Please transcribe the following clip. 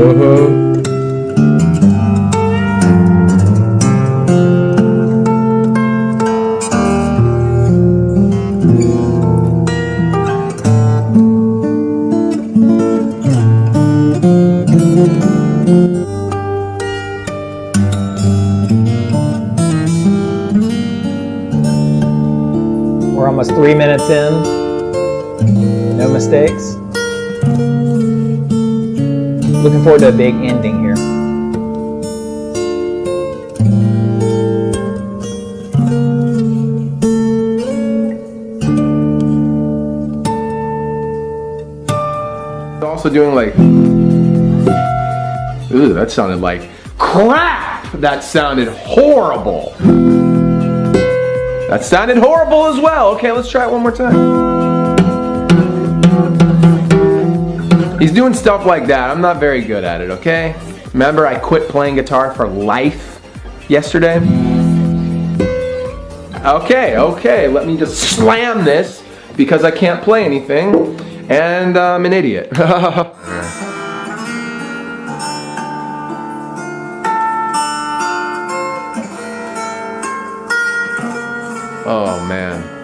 We're almost three minutes in, no mistakes. Looking forward to a big ending here. Also doing like, ooh, that sounded like crap. That sounded horrible. That sounded horrible as well. Okay, let's try it one more time. Doing stuff like that. I'm not very good at it, okay? Remember, I quit playing guitar for life yesterday? Okay, okay, let me just slam this because I can't play anything and I'm an idiot. oh man.